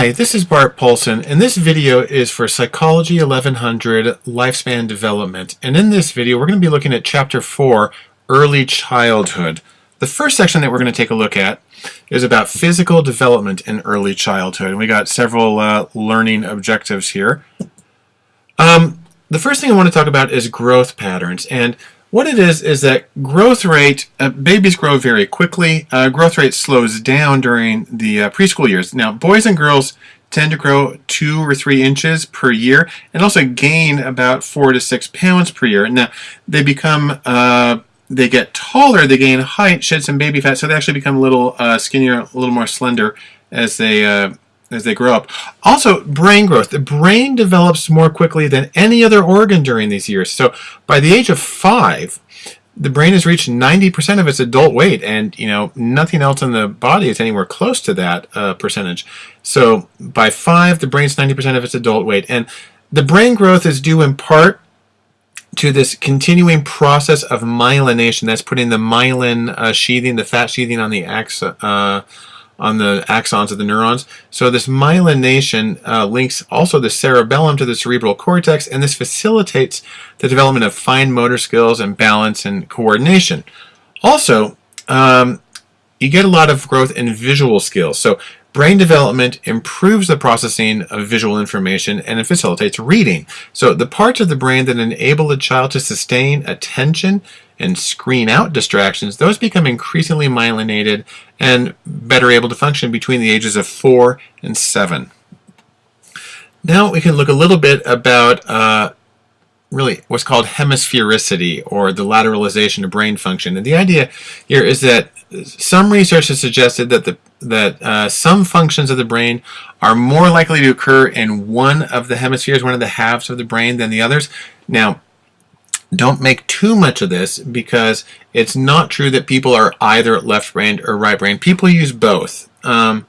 Hi, this is Bart Poulson, and this video is for Psychology 1100 Lifespan Development. And in this video, we're going to be looking at Chapter 4, Early Childhood. The first section that we're going to take a look at is about physical development in early childhood. And we got several uh, learning objectives here. Um, the first thing I want to talk about is growth patterns. And what it is is that growth rate, uh, babies grow very quickly. Uh, growth rate slows down during the uh, preschool years. Now, boys and girls tend to grow two or three inches per year and also gain about four to six pounds per year. Now, they become, uh, they get taller, they gain height, shed some baby fat, so they actually become a little uh, skinnier, a little more slender as they uh, as they grow up. Also, brain growth. The brain develops more quickly than any other organ during these years. So by the age of five, the brain has reached 90% of its adult weight, and you know nothing else in the body is anywhere close to that uh, percentage. So by five, the brain's 90% of its adult weight, and the brain growth is due in part to this continuing process of myelination. That's putting the myelin uh, sheathing, the fat sheathing on the axon. Uh, on the axons of the neurons. So this myelination uh, links also the cerebellum to the cerebral cortex, and this facilitates the development of fine motor skills and balance and coordination. Also, um, you get a lot of growth in visual skills. So brain development improves the processing of visual information and it facilitates reading. So the parts of the brain that enable a child to sustain attention and screen out distractions, those become increasingly myelinated and better able to function between the ages of 4 and 7. Now we can look a little bit about uh, really what's called hemisphericity or the lateralization of brain function. And the idea here is that some research has suggested that the that uh, some functions of the brain are more likely to occur in one of the hemispheres, one of the halves of the brain than the others. Now, don't make too much of this because it's not true that people are either left-brained or right-brained. People use both. Um,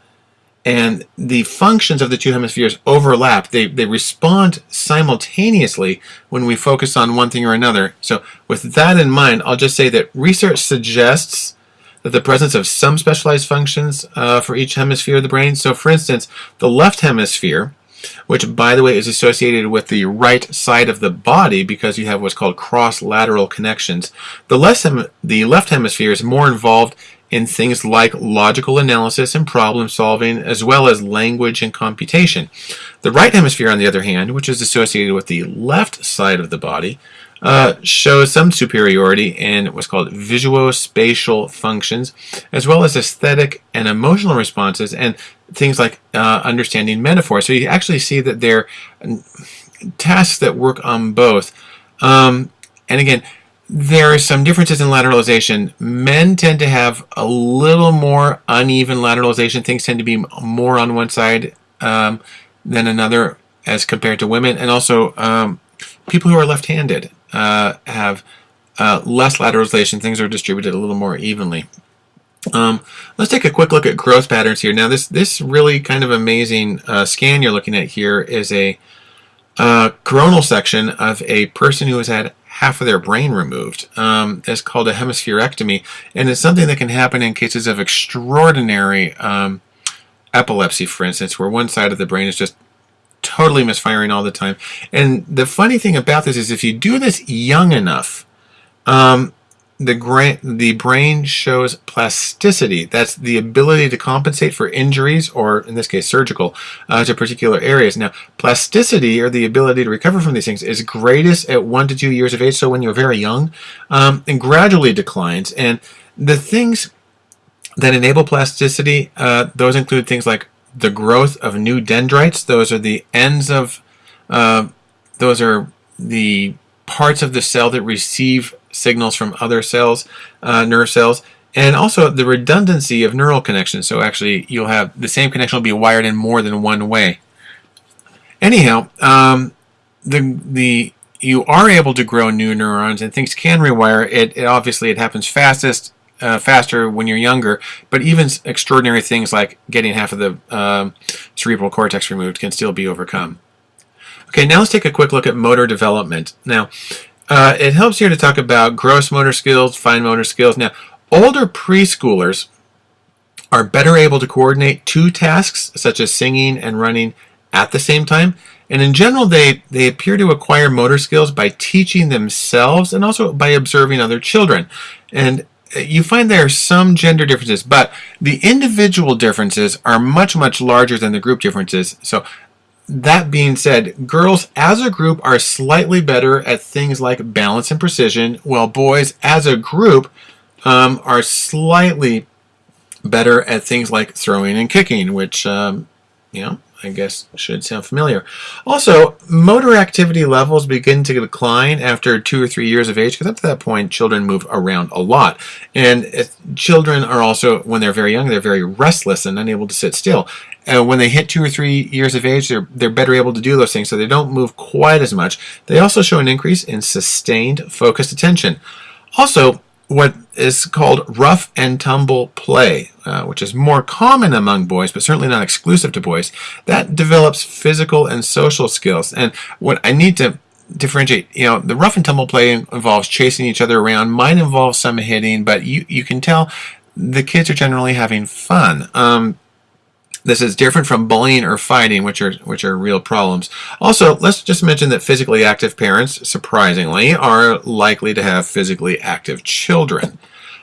and the functions of the two hemispheres overlap. They, they respond simultaneously when we focus on one thing or another. So with that in mind, I'll just say that research suggests that the presence of some specialized functions uh, for each hemisphere of the brain. So for instance, the left hemisphere which by the way is associated with the right side of the body because you have what's called cross-lateral connections. The, left the left hemisphere is more involved in things like logical analysis and problem solving as well as language and computation. The right hemisphere on the other hand, which is associated with the left side of the body, uh, shows some superiority in what's called visuospatial functions, as well as aesthetic and emotional responses, and things like uh, understanding metaphor. So you actually see that they're tasks that work on both. Um, and again, there are some differences in lateralization. Men tend to have a little more uneven lateralization. Things tend to be more on one side um, than another as compared to women. And also, um, people who are left-handed uh, have uh, less lateralization. Things are distributed a little more evenly. Um, let's take a quick look at growth patterns here. Now this, this really kind of amazing uh, scan you're looking at here is a uh, coronal section of a person who has had half of their brain removed. Um, it's called a hemispherectomy and it's something that can happen in cases of extraordinary um, epilepsy, for instance, where one side of the brain is just totally misfiring all the time. And the funny thing about this is if you do this young enough, um, the, the brain shows plasticity. That's the ability to compensate for injuries, or in this case surgical, uh, to particular areas. Now, plasticity, or the ability to recover from these things, is greatest at one to two years of age, so when you're very young, um, and gradually declines. And the things that enable plasticity, uh, those include things like the growth of new dendrites. Those are the ends of, uh, those are the parts of the cell that receive signals from other cells, uh, nerve cells, and also the redundancy of neural connections. So actually you'll have the same connection will be wired in more than one way. Anyhow, um, the, the, you are able to grow new neurons and things can rewire. It, it obviously it happens fastest uh, faster when you're younger, but even extraordinary things like getting half of the um, cerebral cortex removed can still be overcome. Okay, now let's take a quick look at motor development. Now, uh, it helps here to talk about gross motor skills, fine motor skills. Now, older preschoolers are better able to coordinate two tasks, such as singing and running, at the same time. And in general, they, they appear to acquire motor skills by teaching themselves and also by observing other children. And you find there are some gender differences, but the individual differences are much, much larger than the group differences. So that being said, girls as a group are slightly better at things like balance and precision, while boys as a group um, are slightly better at things like throwing and kicking, which, um, you know, I guess should sound familiar. Also, motor activity levels begin to decline after two or three years of age because up to that point, children move around a lot. And children are also, when they're very young, they're very restless and unable to sit still. And when they hit two or three years of age, they're, they're better able to do those things, so they don't move quite as much. They also show an increase in sustained focused attention. Also, what is called rough and tumble play, uh, which is more common among boys, but certainly not exclusive to boys. That develops physical and social skills. And what I need to differentiate, you know, the rough and tumble play involves chasing each other around, might involve some hitting, but you, you can tell the kids are generally having fun. Um, this is different from bullying or fighting, which are which are real problems. Also, let's just mention that physically active parents, surprisingly, are likely to have physically active children.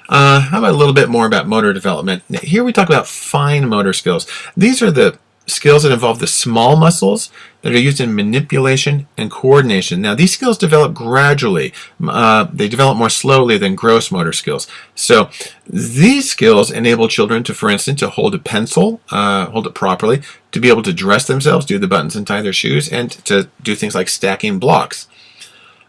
Uh, how about a little bit more about motor development? Here we talk about fine motor skills. These are the skills that involve the small muscles that are used in manipulation and coordination. Now, these skills develop gradually. Uh, they develop more slowly than gross motor skills. So these skills enable children to, for instance, to hold a pencil, uh, hold it properly, to be able to dress themselves, do the buttons and tie their shoes, and to do things like stacking blocks.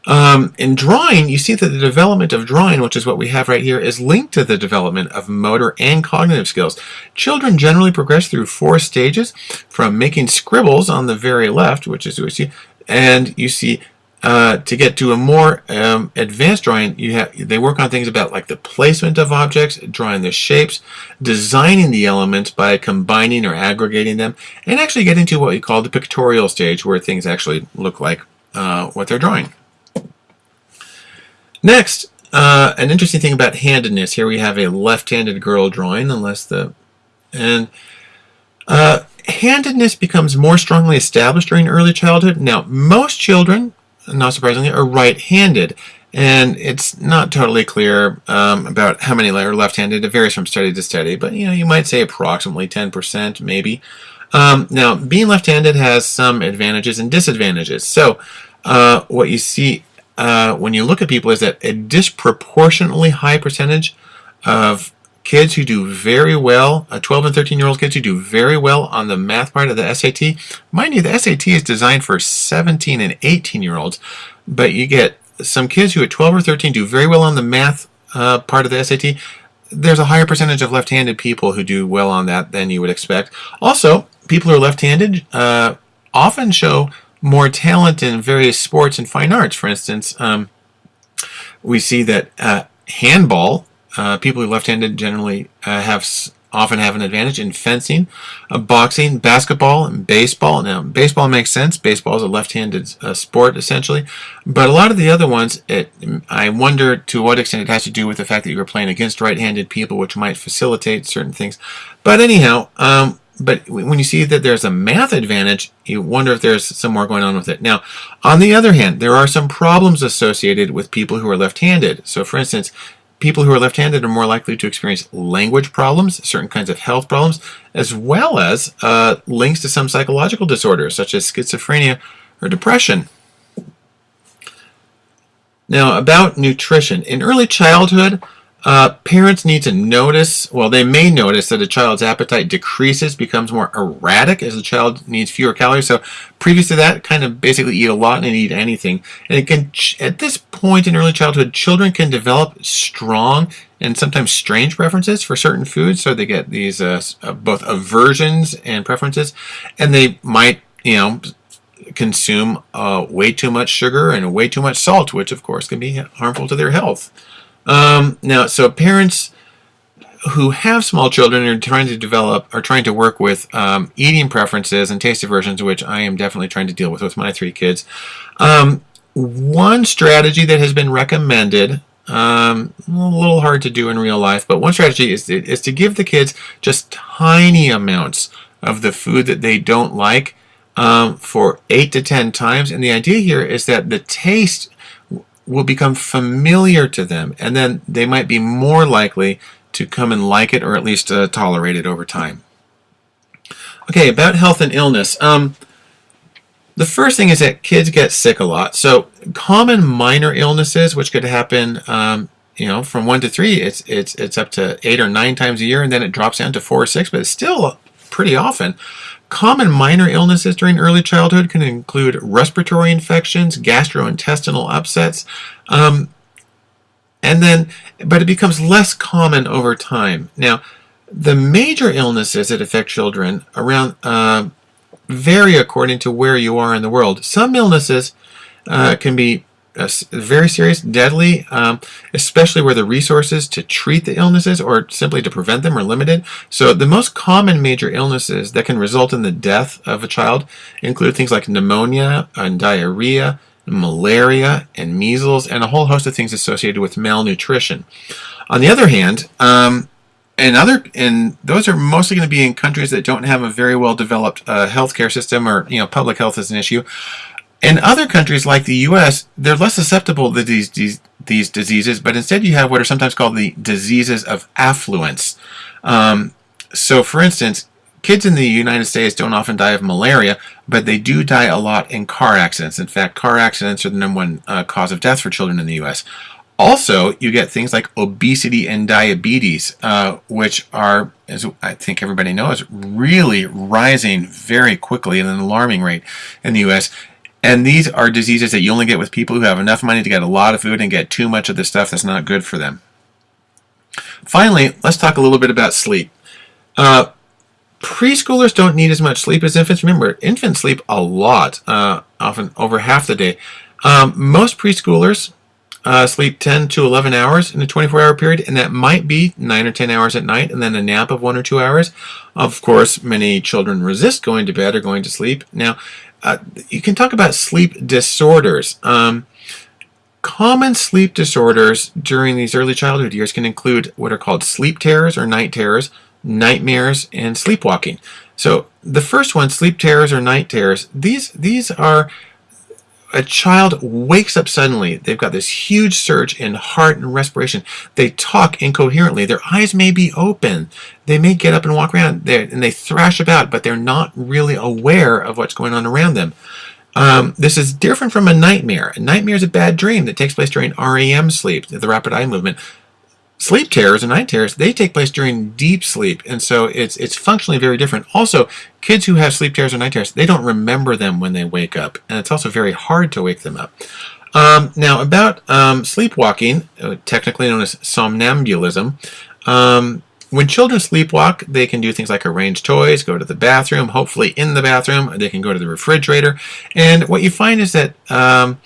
Um, in drawing, you see that the development of drawing, which is what we have right here, is linked to the development of motor and cognitive skills. Children generally progress through four stages from making scribbles on the very left, which is what you see, and you see uh, to get to a more um, advanced drawing, you have they work on things about like the placement of objects, drawing the shapes, designing the elements by combining or aggregating them, and actually getting to what we call the pictorial stage, where things actually look like uh, what they're drawing. Next, uh, an interesting thing about handedness. Here we have a left-handed girl drawing, unless the and uh, handedness becomes more strongly established during early childhood. Now, most children, not surprisingly, are right-handed, and it's not totally clear um, about how many are left-handed. It varies from study to study, but you know, you might say approximately 10%, maybe. Um, now, being left-handed has some advantages and disadvantages. So, uh, what you see uh, when you look at people is that a disproportionately high percentage of kids who do very well, uh, 12 and 13 year old kids who do very well on the math part of the SAT. Mind you, the SAT is designed for 17 and 18 year olds, but you get some kids who at 12 or 13 do very well on the math uh, part of the SAT. There's a higher percentage of left-handed people who do well on that than you would expect. Also, people who are left-handed uh, often show more talent in various sports and fine arts. For instance, um, we see that uh, handball, uh, people who are left-handed generally uh, have often have an advantage in fencing, uh, boxing, basketball, and baseball. Now, baseball makes sense. Baseball is a left-handed uh, sport, essentially. But a lot of the other ones, it, I wonder to what extent it has to do with the fact that you are playing against right-handed people, which might facilitate certain things. But anyhow, um, but when you see that there's a math advantage, you wonder if there's some more going on with it. Now, on the other hand, there are some problems associated with people who are left-handed. So for instance, people who are left-handed are more likely to experience language problems, certain kinds of health problems, as well as uh, links to some psychological disorders such as schizophrenia or depression. Now, about nutrition. In early childhood, uh, parents need to notice, well, they may notice that a child's appetite decreases, becomes more erratic as the child needs fewer calories. So previous to that, kind of basically eat a lot and eat anything. And it can, at this point in early childhood, children can develop strong and sometimes strange preferences for certain foods. So they get these uh, uh both aversions and preferences, and they might, you know, consume uh, way too much sugar and way too much salt, which of course can be harmful to their health. Um, now, so parents who have small children are trying to develop, are trying to work with um, eating preferences and taste aversions, which I am definitely trying to deal with with my three kids. Um, one strategy that has been recommended Um, a little hard to do in real life, but one strategy is, is to give the kids just tiny amounts of the food that they don't like um, for 8 to 10 times. And the idea here is that the taste will become familiar to them, and then they might be more likely to come and like it or at least uh, tolerate it over time. Okay, about health and illness. Um, the first thing is that kids get sick a lot. So common minor illnesses, which could happen, um, you know, from one to three, it's it's it's up to eight or nine times a year, and then it drops down to four or six, but it's still pretty often. Common minor illnesses during early childhood can include respiratory infections, gastrointestinal upsets, um, and then, but it becomes less common over time. Now, the major illnesses that affect children around uh, vary according to where you are in the world. Some illnesses uh, can be very serious, deadly, um, especially where the resources to treat the illnesses or simply to prevent them are limited. So the most common major illnesses that can result in the death of a child include things like pneumonia and diarrhea, malaria and measles, and a whole host of things associated with malnutrition. On the other hand, um, and other and those are mostly going to be in countries that don't have a very well developed uh, healthcare system or you know public health is an issue. In other countries like the U.S., they're less susceptible to these, these these diseases, but instead you have what are sometimes called the diseases of affluence. Um, so, for instance, kids in the United States don't often die of malaria, but they do die a lot in car accidents. In fact, car accidents are the number one uh, cause of death for children in the U.S. Also, you get things like obesity and diabetes, uh, which are, as I think everybody knows, really rising very quickly at an alarming rate in the U.S. And these are diseases that you only get with people who have enough money to get a lot of food and get too much of the stuff that's not good for them. Finally, let's talk a little bit about sleep. Uh, preschoolers don't need as much sleep as infants. Remember, infants sleep a lot, uh, often over half the day. Um, most preschoolers uh, sleep 10 to 11 hours in a 24 hour period, and that might be 9 or 10 hours at night and then a nap of 1 or 2 hours. Of course, many children resist going to bed or going to sleep. Now, uh, you can talk about sleep disorders. Um, common sleep disorders during these early childhood years can include what are called sleep terrors or night terrors, nightmares, and sleepwalking. So the first one, sleep terrors or night terrors, these, these are a child wakes up suddenly. They've got this huge surge in heart and respiration. They talk incoherently. Their eyes may be open. They may get up and walk around there and they thrash about, but they're not really aware of what's going on around them. Um, this is different from a nightmare. A nightmare is a bad dream that takes place during REM sleep, the rapid eye movement sleep terrors and night terrors, they take place during deep sleep. And so it's, it's functionally very different. Also, kids who have sleep terrors or night terrors, they don't remember them when they wake up. And it's also very hard to wake them up. Um, now, about um, sleepwalking, uh, technically known as somnambulism, um, when children sleepwalk, they can do things like arrange toys, go to the bathroom, hopefully in the bathroom, they can go to the refrigerator. And what you find is that um,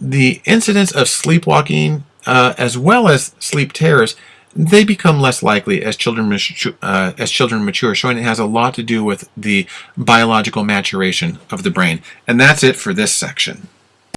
the incidence of sleepwalking uh, as well as sleep terrors, they become less likely as children uh, as children mature, showing it has a lot to do with the biological maturation of the brain. And that's it for this section.